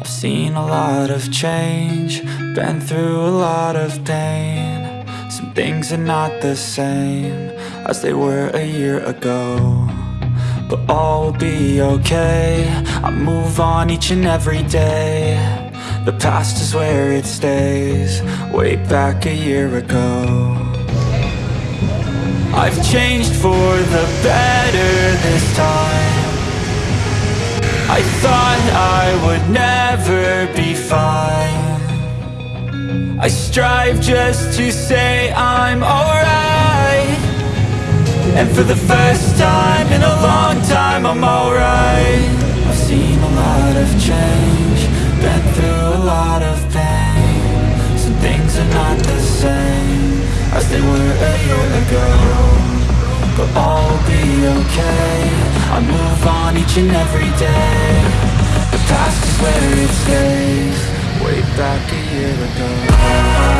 I've seen a lot of change, been through a lot of pain. Some things are not the same as they were a year ago. But all will be okay, I move on each and every day. The past is where it stays, way back a year ago. I've changed for the better this time. I thought I would never be fine. I strive just to say I'm alright. And for the first time in a long time I'm alright. I've seen a lot of change Been through a lot of pain. Some things are not the same As they were a year ago. But all will be okay. I move on each and every day. The past is where it stays back a year ago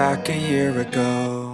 back a year ago.